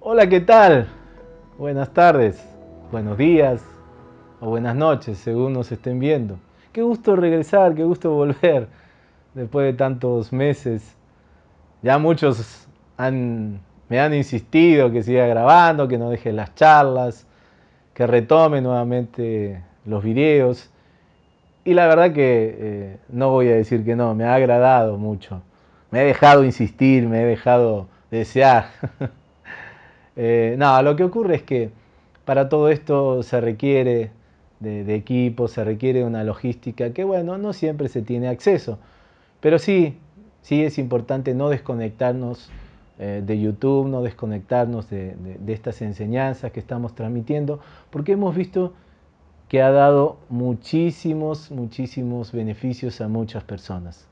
Hola, ¿qué tal? Buenas tardes, buenos días o buenas noches, según nos estén viendo. Qué gusto regresar, qué gusto volver después de tantos meses. Ya muchos me han insistido que siga grabando, que no deje las charlas, que retome nuevamente los videos. Y la verdad que eh, no voy a decir que no, me ha agradado mucho. Me he dejado insistir, me he dejado desear. Eh, no, lo que ocurre es que para todo esto se requiere de, equipo, se requiere una logística que, bueno, no siempre se tiene acceso. Pero sí, sí es importante no desconectarnos eh, de YouTube, no desconectarnos de, estas enseñanzas que estamos transmitiendo, porque hemos visto que ha dado muchísimos, muchísimos beneficios a muchas personas.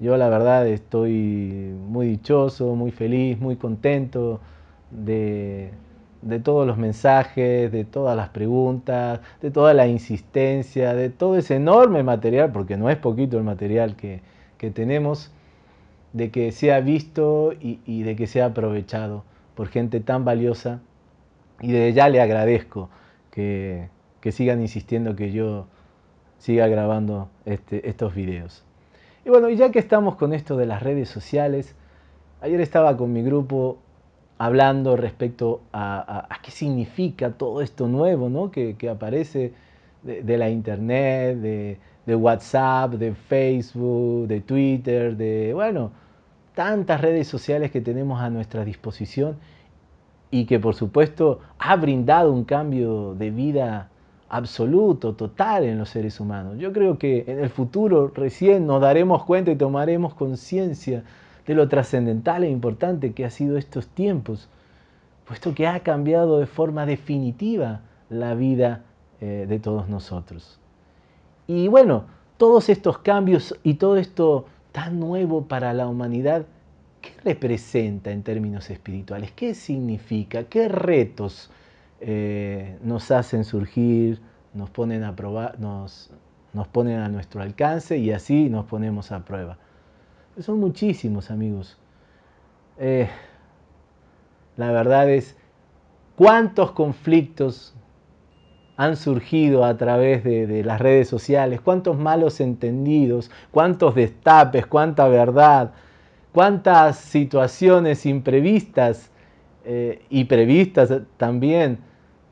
Yo la verdad estoy muy dichoso, muy feliz, muy contento de, todos los mensajes, de todas las preguntas, de toda la insistencia, de todo ese enorme material, porque no es poquito el material que, tenemos, de que sea visto y, de que sea aprovechado por gente tan valiosa. Y de ya le agradezco que, sigan insistiendo que yo siga grabando este, estos videos. Y bueno, ya que estamos con esto de las redes sociales, ayer estaba con mi grupo hablando respecto a, qué significa todo esto nuevo ¿no? que, aparece de, la internet, de, WhatsApp, de Facebook, de Twitter, de, bueno, tantas redes sociales que tenemos a nuestra disposición y que por supuesto ha brindado un cambio de vida absoluto, total en los seres humanos. Yo creo que en el futuro recién nos daremos cuenta y tomaremos conciencia de lo trascendental e importante que ha sido estos tiempos, puesto que ha cambiado de forma definitiva la vida eh, de todos nosotros. Y bueno, todos estos cambios y todo esto tan nuevo para la humanidad, ¿qué representa en términos espirituales? ¿Qué significa? ¿Qué retos eh, nos hacen surgir, nos ponen a probar, nos, nos ponen a nuestro alcance y así nos ponemos a prueba? Son muchísimos amigos. Eh, la verdad es, ¿cuántos conflictos han surgido a través de, las redes sociales? ¿Cuántos malos entendidos? ¿Cuántos destapes? ¿Cuánta verdad? ¿Cuántas situaciones imprevistas eh, y previstas también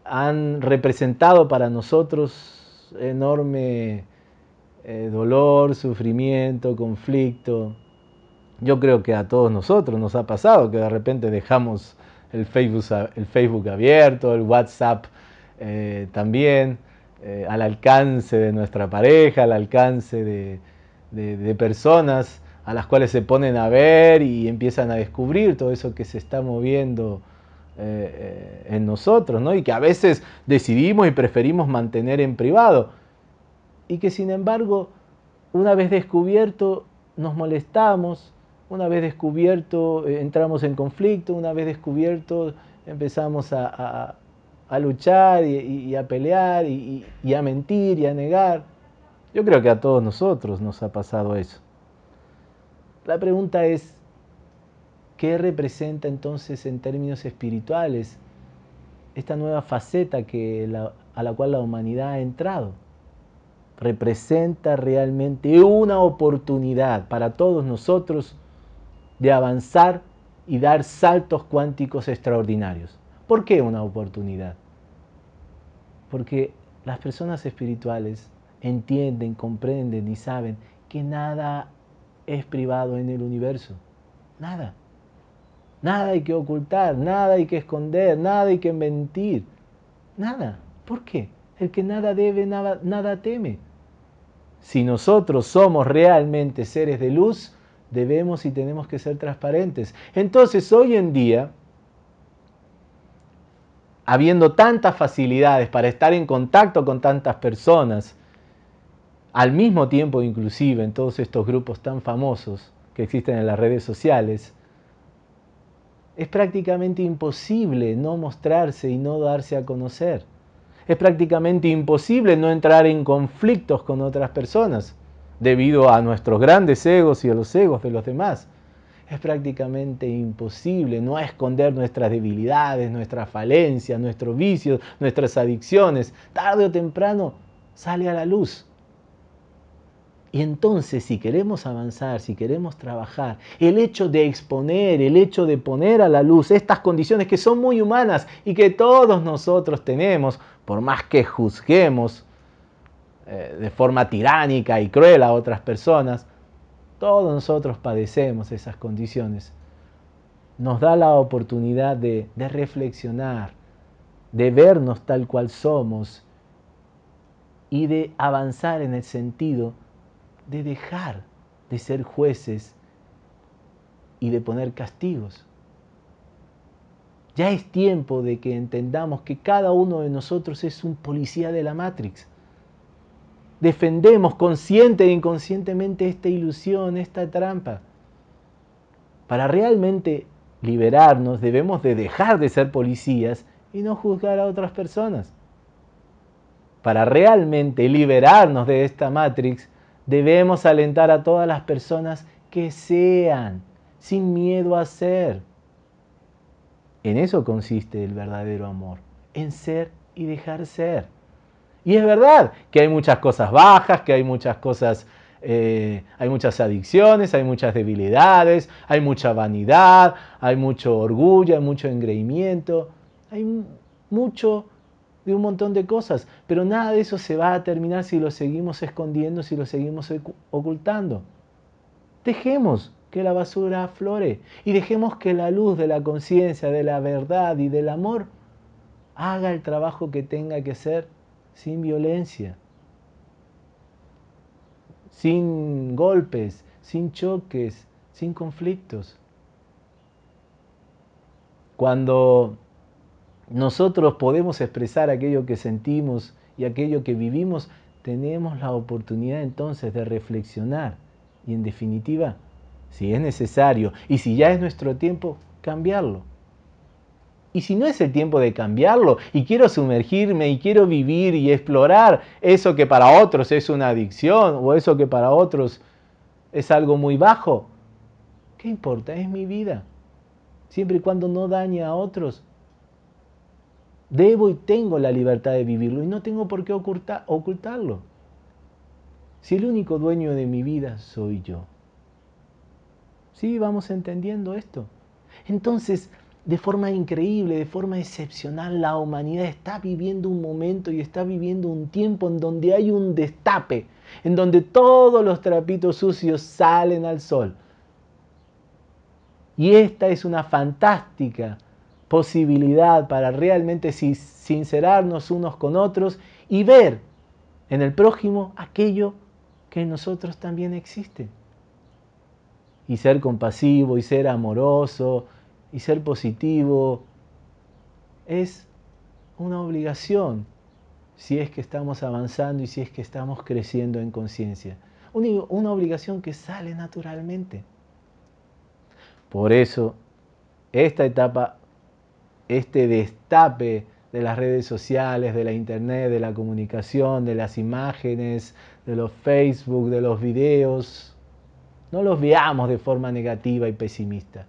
han representado para nosotros enorme eh, dolor, sufrimiento, conflicto? Yo creo que a todos nosotros nos ha pasado que de repente dejamos el Facebook, el Facebook abierto, el WhatsApp eh, también, eh, al alcance de nuestra pareja, al alcance de, personas a las cuales se ponen a ver y empiezan a descubrir todo eso que se está moviendo eh, en nosotros, ¿no? y que a veces decidimos y preferimos mantener en privado, y que sin embargo, una vez descubierto, nos molestamos, una vez descubierto, entramos en conflicto, una vez descubierto, empezamos a, luchar y, a pelear y, a mentir y a negar. Yo creo que a todos nosotros nos ha pasado eso. La pregunta es, ¿qué representa entonces en términos espirituales esta nueva faceta que a la cual la humanidad ha entrado? Representa realmente una oportunidad para todos nosotros de avanzar y dar saltos cuánticos extraordinarios. ¿Por qué una oportunidad? Porque las personas espirituales entienden, comprenden y saben que nada es privado en el universo. Nada. Nada hay que ocultar, nada hay que esconder, nada hay que mentir. Nada. ¿Por qué? El que nada debe, nada, nada teme. Si nosotros somos realmente seres de luz, debemos y tenemos que ser transparentes. Entonces, hoy en día, habiendo tantas facilidades para estar en contacto con tantas personas, al mismo tiempo inclusive en todos estos grupos tan famosos que existen en las redes sociales, es prácticamente imposible no mostrarse y no darse a conocer. Es prácticamente imposible no entrar en conflictos con otras personas debido a nuestros grandes egos y a los egos de los demás. Es prácticamente imposible no esconder nuestras debilidades, nuestras falencias, nuestros vicios, nuestras adicciones. Tarde o temprano sale a la luz. Y entonces, si queremos avanzar, si queremos trabajar, el hecho de exponer, el hecho de poner a la luz estas condiciones que son muy humanas y que todos nosotros tenemos, por más que juzguemos eh, de forma tiránica y cruel a otras personas, todos nosotros padecemos esas condiciones. Nos da la oportunidad de, reflexionar, de vernos tal cual somos y de avanzar en el sentido de dejar de ser jueces y de poner castigos. Ya es tiempo de que entendamos que cada uno de nosotros es un policía de la Matrix. Defendemos consciente e inconscientemente esta ilusión, esta trampa. Para realmente liberarnos debemos de dejar de ser policías y no juzgar a otras personas. Para realmente liberarnos de esta Matrix Debemos alentar a todas las personas que sean, sin miedo a ser. En eso consiste el verdadero amor, en ser y dejar ser. Y es verdad que hay muchas cosas bajas, que hay muchas cosas, eh, hay muchas adicciones, hay muchas debilidades, hay mucha vanidad, hay mucho orgullo, hay mucho engreimiento, hay mucho de un montón de cosas, pero nada de eso se va a terminar si lo seguimos escondiendo, si lo seguimos ocultando. Dejemos que la basura aflore y dejemos que la luz de la conciencia, de la verdad y del amor haga el trabajo que tenga que hacer sin violencia, sin golpes, sin choques, sin conflictos. Cuando nosotros podemos expresar aquello que sentimos y aquello que vivimos, tenemos la oportunidad entonces de reflexionar y en definitiva, si es necesario y si ya es nuestro tiempo, cambiarlo. Y si no es el tiempo de cambiarlo y quiero sumergirme y quiero vivir y explorar eso que para otros es una adicción o eso que para otros es algo muy bajo, ¿qué importa? Es mi vida. Siempre y cuando no dañe a otros, Debo y tengo la libertad de vivirlo y no tengo por qué ocultarlo. Si el único dueño de mi vida soy yo. ¿Sí? Vamos entendiendo esto. Entonces, de forma increíble, de forma excepcional, la humanidad está viviendo un momento y está viviendo un tiempo en donde hay un destape, en donde todos los trapitos sucios salen al sol. Y esta es una fantástica posibilidad para realmente sincerarnos unos con otros y ver en el prójimo aquello que en nosotros también existe. Y ser compasivo y ser amoroso y ser positivo es una obligación si es que estamos avanzando y si es que estamos creciendo en conciencia. Una obligación que sale naturalmente. Por eso, esta etapa este destape de las redes sociales, de la internet, de la comunicación, de las imágenes, de los Facebook, de los videos, no los veamos de forma negativa y pesimista.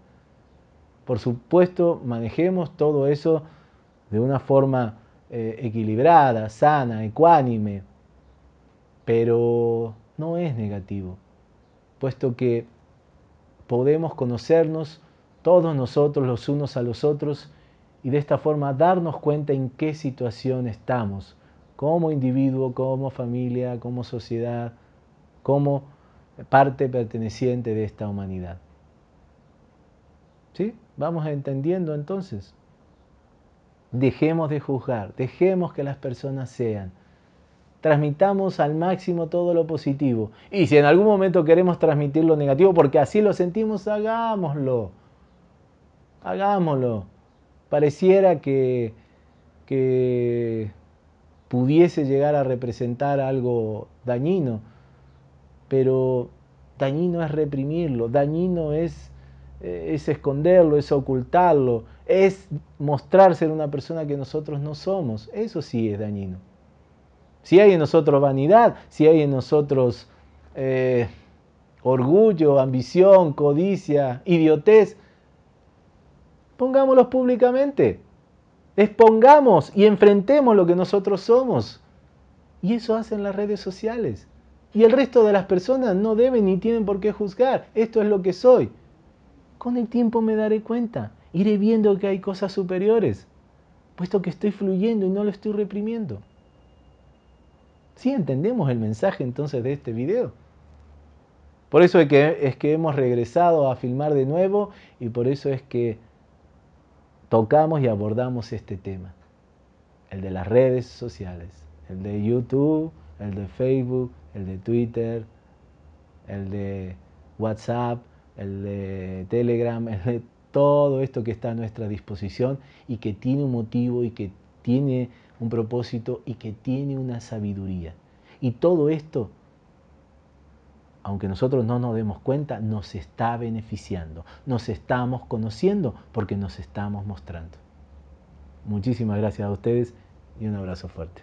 Por supuesto, manejemos todo eso de una forma eh, equilibrada, sana, ecuánime, pero no es negativo, puesto que podemos conocernos todos nosotros los unos a los otros y de esta forma darnos cuenta en qué situación estamos, como individuo, como familia, como sociedad, como parte perteneciente de esta humanidad. ¿Sí? Vamos entendiendo entonces. Dejemos de juzgar, dejemos que las personas sean. Transmitamos al máximo todo lo positivo. Y si en algún momento queremos transmitir lo negativo porque así lo sentimos, hagámoslo. Hagámoslo pareciera que, pudiese llegar a representar algo dañino, pero dañino es reprimirlo, dañino es, es esconderlo, es ocultarlo, es mostrar ser una persona que nosotros no somos. Eso sí es dañino. Si hay en nosotros vanidad, si hay en nosotros eh, orgullo, ambición, codicia, idiotez, pongámoslos públicamente. Expongamos y enfrentemos lo que nosotros somos. Y eso hacen las redes sociales. Y el resto de las personas no deben ni tienen por qué juzgar. Esto es lo que soy. Con el tiempo me daré cuenta. Iré viendo que hay cosas superiores, puesto que estoy fluyendo y no lo estoy reprimiendo. ¿Sí entendemos el mensaje entonces de este video? Por eso es que, es que hemos regresado a filmar de nuevo y por eso es que tocamos y abordamos este tema, el de las redes sociales, el de YouTube, el de Facebook, el de Twitter, el de WhatsApp, el de Telegram, el de todo esto que está a nuestra disposición y que tiene un motivo y que tiene un propósito y que tiene una sabiduría. Y todo esto, aunque nosotros no nos demos cuenta, nos está beneficiando, nos estamos conociendo porque nos estamos mostrando. Muchísimas gracias a ustedes y un abrazo fuerte.